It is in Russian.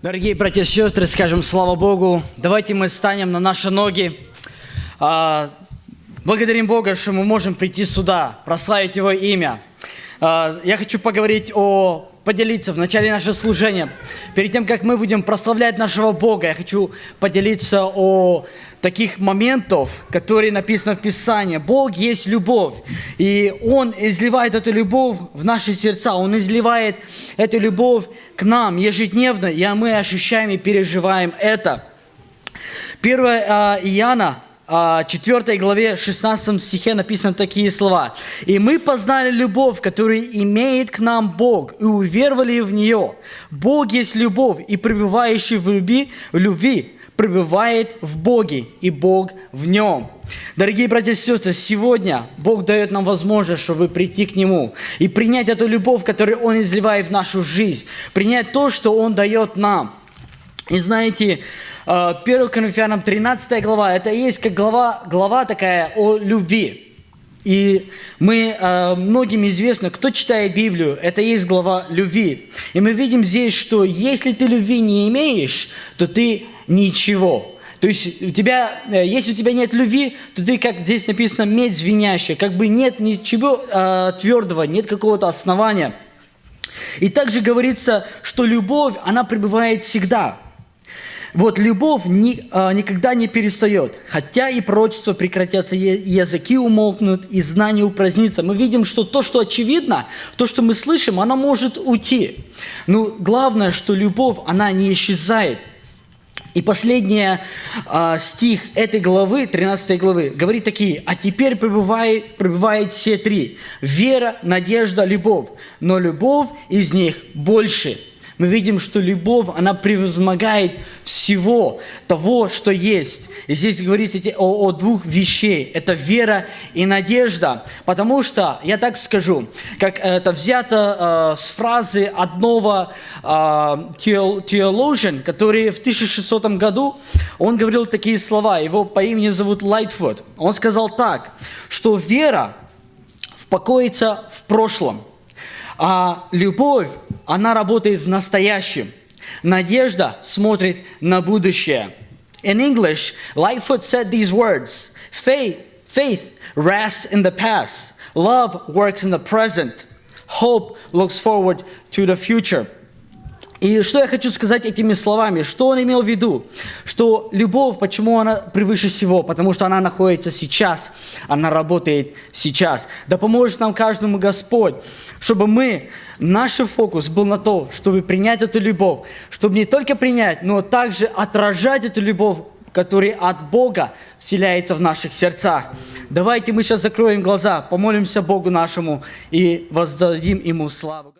Дорогие братья и сестры, скажем слава Богу. Давайте мы станем на наши ноги. А, благодарим Бога, что мы можем прийти сюда, прославить Его имя. А, я хочу поговорить о поделиться в начале нашего служения. Перед тем, как мы будем прославлять нашего Бога, я хочу поделиться о таких моментов, которые написаны в Писании. Бог есть любовь, и Он изливает эту любовь в наши сердца, Он изливает эту любовь к нам ежедневно, и мы ощущаем и переживаем это. 1 а, Иоанна 4 главе 16 стихе написаны такие слова. «И мы познали любовь, которую имеет к нам Бог, и уверовали в нее. Бог есть любовь, и пребывающий в любви, в любви пребывает в Боге, и Бог в нем». Дорогие братья и сестры, сегодня Бог дает нам возможность, чтобы прийти к Нему и принять эту любовь, которую Он изливает в нашу жизнь, принять то, что Он дает нам. И знаете, 1 э, Коринфянам 13 глава, это есть как глава, глава такая о любви. И мы, э, многим известно, кто читает Библию, это есть глава любви. И мы видим здесь, что если ты любви не имеешь, то ты ничего. То есть у тебя, э, если у тебя нет любви, то ты, как здесь написано, медь звенящая, как бы нет ничего э, твердого, нет какого-то основания. И также говорится, что любовь, она пребывает всегда. Вот любовь ни, а, никогда не перестает. Хотя и пророчества прекратятся, языки умолкнут, и знания упразднится. Мы видим, что то, что очевидно, то, что мы слышим, оно может уйти. Но главное, что любовь, она не исчезает. И последний а, стих этой главы, 13 главы, говорит такие, «А теперь пребывает, пребывает все три – вера, надежда, любовь, но любовь из них больше» мы видим, что любовь, она превозмогает всего того, что есть. И здесь говорится о, о двух вещей. Это вера и надежда. Потому что, я так скажу, как это взято э, с фразы одного э, теологиан, который в 1600 году, он говорил такие слова, его по имени зовут Лайтфуд. Он сказал так, что вера покоится в прошлом, а любовь, она работает в настоящем. Надежда смотрит на будущее. In English, Lightfoot said these words, faith, faith rests in the past, love works in the present, hope looks forward to the future. И что я хочу сказать этими словами? Что он имел в виду? Что любовь, почему она превыше всего? Потому что она находится сейчас, она работает сейчас. Да поможет нам каждому Господь, чтобы мы, наш фокус был на то, чтобы принять эту любовь, чтобы не только принять, но также отражать эту любовь, которая от Бога вселяется в наших сердцах. Давайте мы сейчас закроем глаза, помолимся Богу нашему и воздадим Ему славу.